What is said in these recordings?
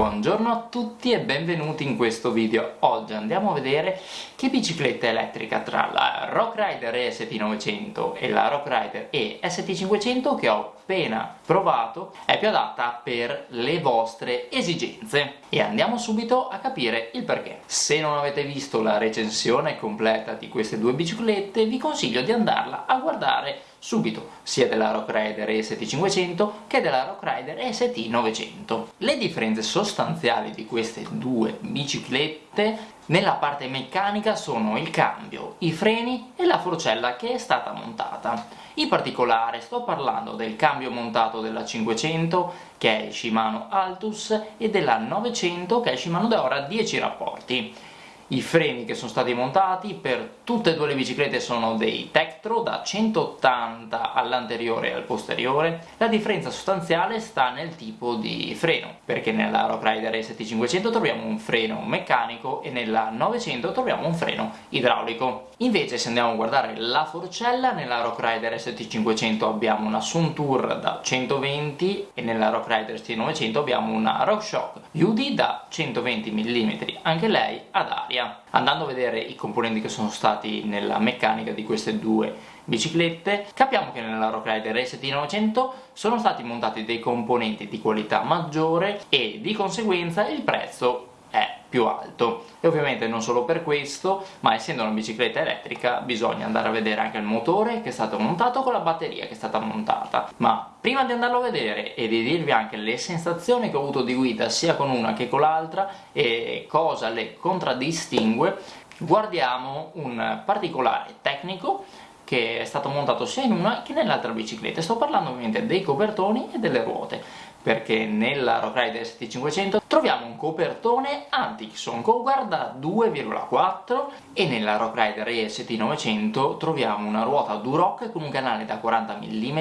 Buongiorno a tutti e benvenuti in questo video. Oggi andiamo a vedere che bicicletta elettrica tra la Rock Rider EST900 e la Rock Rider EST500 che ho appena provato è più adatta per le vostre esigenze. E andiamo subito a capire il perché. Se non avete visto la recensione completa di queste due biciclette vi consiglio di andarla a guardare subito, sia della Rock Rider ST500 che della Rock Rider ST900. Le differenze sostanziali di queste due biciclette nella parte meccanica sono il cambio, i freni e la forcella che è stata montata. In particolare sto parlando del cambio montato della 500 che è Shimano Altus e della 900 che è Shimano Deora 10 rapporti. I freni che sono stati montati per tutte e due le biciclette sono dei Tektro da 180 all'anteriore e al posteriore. La differenza sostanziale sta nel tipo di freno, perché nella Rock Rider ST500 troviamo un freno meccanico e nella 900 troviamo un freno idraulico. Invece se andiamo a guardare la forcella, nella Rock Rider ST500 abbiamo una Suntour da 120 e nella Rock Rider ST900 abbiamo una RockShox UD da 120 mm, anche lei ad aria media. Andando a vedere i componenti che sono stati nella meccanica di queste due biciclette, capiamo che nella Rock Rider ST900 sono stati montati dei componenti di qualità maggiore e di conseguenza il prezzo più alto. E ovviamente non solo per questo ma essendo una bicicletta elettrica bisogna andare a vedere anche il motore che è stato montato con la batteria che è stata montata. Ma prima di andarlo a vedere e di dirvi anche le sensazioni che ho avuto di guida sia con una che con l'altra e cosa le contraddistingue guardiamo un particolare tecnico che è stato montato sia in una che nell'altra bicicletta. Sto parlando ovviamente dei copertoni e delle ruote perché nella Rock Rider ST500 troviamo un copertone Antixon con guarda 2,4 e nella Rock Rider EST900 troviamo una ruota Duroc con un canale da 40 mm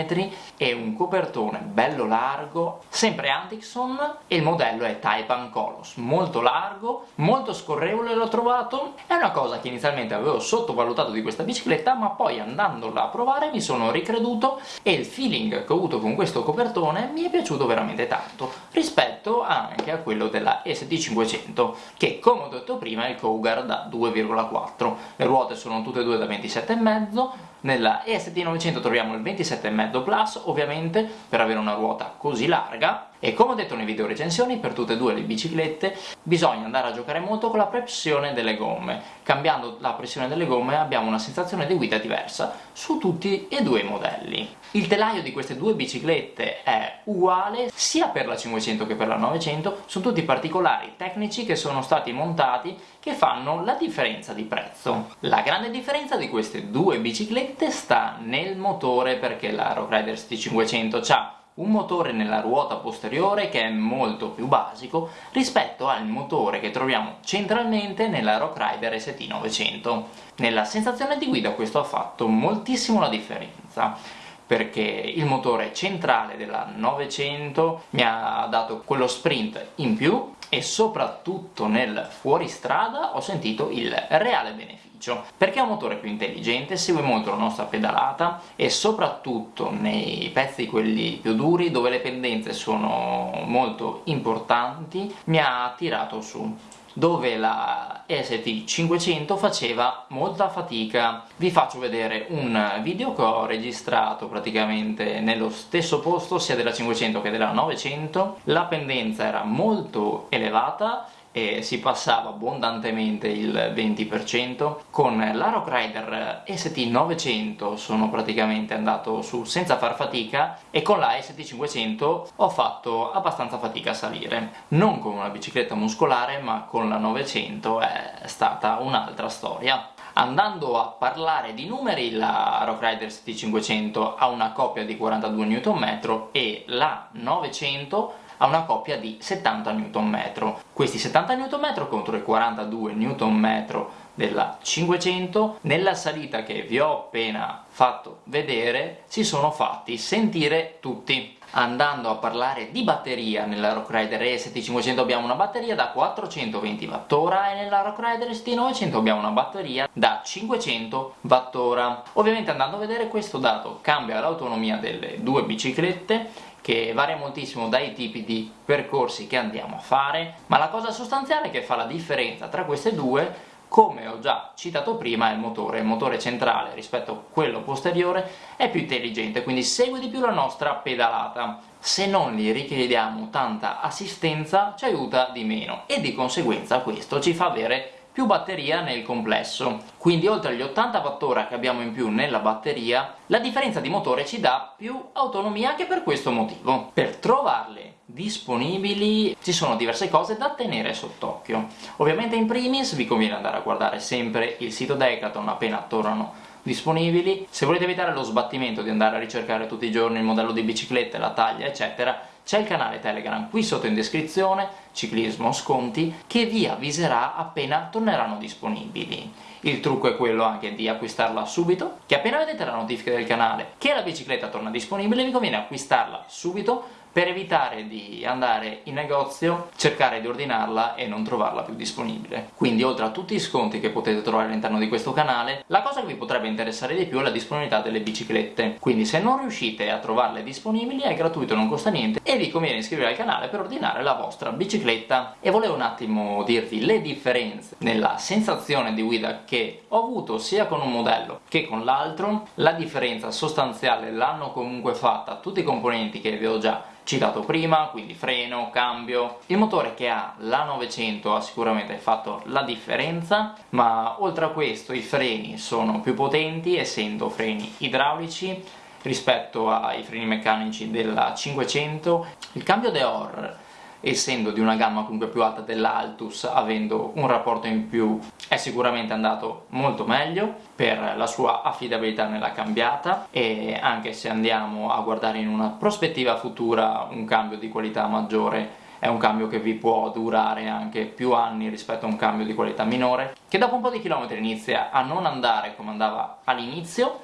e un copertone bello largo, sempre Antixon e il modello è Taipan Colos, molto largo, molto scorrevole l'ho trovato, è una cosa che inizialmente avevo sottovalutato di questa bicicletta ma poi andandola a provare mi sono ricreduto e il feeling che ho avuto con questo copertone mi è piaciuto veramente veramente tanto rispetto anche a quello della ST500 che come ho detto prima è il Cougar da 2,4 le ruote sono tutte e due da 27,5 nella EST900 troviamo il 27,5 Plus ovviamente per avere una ruota così larga e come ho detto nei video recensioni, per tutte e due le biciclette bisogna andare a giocare molto con la pressione delle gomme. Cambiando la pressione delle gomme abbiamo una sensazione di guida diversa su tutti e due i modelli. Il telaio di queste due biciclette è uguale sia per la 500 che per la 900, sono tutti particolari tecnici che sono stati montati che fanno la differenza di prezzo. La grande differenza di queste due biciclette sta nel motore perché la Rock Rider ST500 ha un motore nella ruota posteriore che è molto più basico rispetto al motore che troviamo centralmente nella Rock Rider ST900. Nella sensazione di guida questo ha fatto moltissimo la differenza perché il motore centrale della 900 mi ha dato quello sprint in più e soprattutto nel fuoristrada ho sentito il reale beneficio perché è un motore più intelligente, segue molto la nostra pedalata e soprattutto nei pezzi quelli più duri dove le pendenze sono molto importanti mi ha tirato su dove la ST500 faceva molta fatica. Vi faccio vedere un video che ho registrato praticamente nello stesso posto sia della 500 che della 900. La pendenza era molto elevata e si passava abbondantemente il 20% con la Rock Rider ST900 sono praticamente andato su senza far fatica e con la ST500 ho fatto abbastanza fatica a salire. Non con una bicicletta muscolare ma con la 900 è stata un'altra storia. Andando a parlare di numeri, la Rock Rider ST500 ha una coppia di 42 Nm e la 900 ha una coppia di 70 Nm. Questi 70 Nm contro i 42 Nm della 500 nella salita che vi ho appena fatto vedere si sono fatti sentire tutti andando a parlare di batteria nella Rock Rider ST500 abbiamo una batteria da 420 Wh e nella Rock Rider ST900 abbiamo una batteria da 500 Wh ovviamente andando a vedere questo dato cambia l'autonomia delle due biciclette che varia moltissimo dai tipi di percorsi che andiamo a fare, ma la cosa sostanziale che fa la differenza tra queste due come ho già citato prima è il motore, il motore centrale rispetto a quello posteriore è più intelligente, quindi segue di più la nostra pedalata. Se non gli richiediamo tanta assistenza ci aiuta di meno e di conseguenza questo ci fa avere più batteria nel complesso. Quindi oltre agli 80 Wh che abbiamo in più nella batteria, la differenza di motore ci dà più autonomia anche per questo motivo. Per trovarle disponibili ci sono diverse cose da tenere sott'occhio. Ovviamente in primis vi conviene andare a guardare sempre il sito Decathlon appena tornano disponibili. Se volete evitare lo sbattimento di andare a ricercare tutti i giorni il modello di bicicletta, la taglia eccetera, c'è il canale Telegram qui sotto in descrizione, ciclismo sconti, che vi avviserà appena torneranno disponibili. Il trucco è quello anche di acquistarla subito, che appena vedete la notifica del canale che la bicicletta torna disponibile vi conviene acquistarla subito per evitare di andare in negozio, cercare di ordinarla e non trovarla più disponibile. Quindi oltre a tutti i sconti che potete trovare all'interno di questo canale, la cosa che vi potrebbe interessare di più è la disponibilità delle biciclette. Quindi se non riuscite a trovarle disponibili è gratuito, non costa niente e vi conviene iscrivervi al canale per ordinare la vostra bicicletta. E volevo un attimo dirvi le differenze nella sensazione di guida che ho avuto sia con un modello che con l'altro. La differenza sostanziale l'hanno comunque fatta tutti i componenti che vi ho già citato prima, quindi freno, cambio. Il motore che ha la 900 ha sicuramente fatto la differenza, ma oltre a questo i freni sono più potenti, essendo freni idraulici, rispetto ai freni meccanici della 500. Il cambio Deor essendo di una gamma comunque più alta dell'Altus, avendo un rapporto in più, è sicuramente andato molto meglio per la sua affidabilità nella cambiata e anche se andiamo a guardare in una prospettiva futura un cambio di qualità maggiore è un cambio che vi può durare anche più anni rispetto a un cambio di qualità minore, che dopo un po' di chilometri inizia a non andare come andava all'inizio,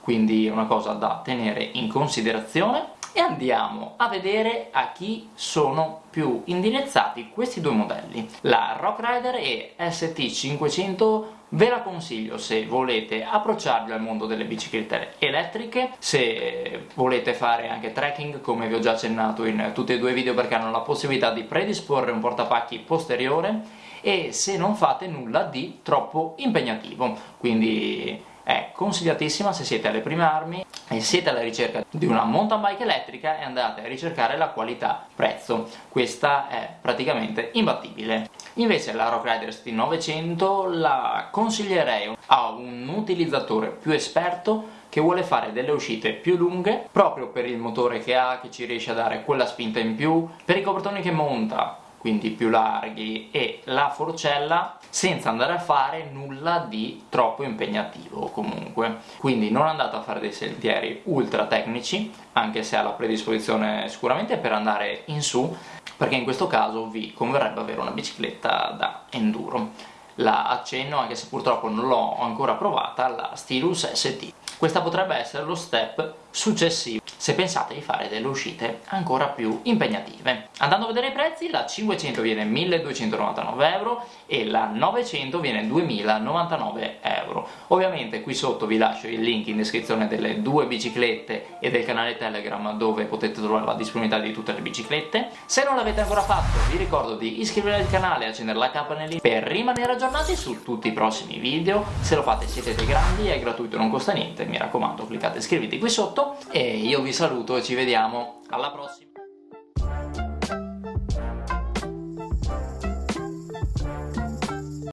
quindi è una cosa da tenere in considerazione. E andiamo a vedere a chi sono più indirizzati questi due modelli. La Rock Rider e ST500 ve la consiglio se volete approcciarvi al mondo delle biciclette elettriche, se volete fare anche trekking come vi ho già accennato in tutti e due i video perché hanno la possibilità di predisporre un portapacchi posteriore e se non fate nulla di troppo impegnativo, quindi è consigliatissima se siete alle prime armi e siete alla ricerca di una mountain bike elettrica e andate a ricercare la qualità prezzo. Questa è praticamente imbattibile. Invece la Rock Rider ST 900 la consiglierei a un utilizzatore più esperto che vuole fare delle uscite più lunghe proprio per il motore che ha che ci riesce a dare quella spinta in più per i copertoni che monta quindi più larghi, e la forcella senza andare a fare nulla di troppo impegnativo comunque. Quindi non andate a fare dei sentieri ultra tecnici, anche se ha la predisposizione sicuramente per andare in su, perché in questo caso vi converrebbe avere una bicicletta da enduro. La accenno, anche se purtroppo non l'ho ancora provata, la Stilus ST. Questa potrebbe essere lo step successivo se pensate di fare delle uscite ancora più impegnative. Andando a vedere i prezzi, la 500 viene 1299 euro e la 900 viene 2099 euro. Ovviamente qui sotto vi lascio il link in descrizione delle due biciclette e del canale Telegram dove potete trovare la disponibilità di tutte le biciclette. Se non l'avete ancora fatto vi ricordo di iscrivervi al canale e accendere la campanellina per rimanere aggiornati su tutti i prossimi video. Se lo fate siete dei grandi, è gratuito, non costa niente, mi raccomando cliccate iscriviti qui sotto e io vi saluto e ci vediamo. Alla prossima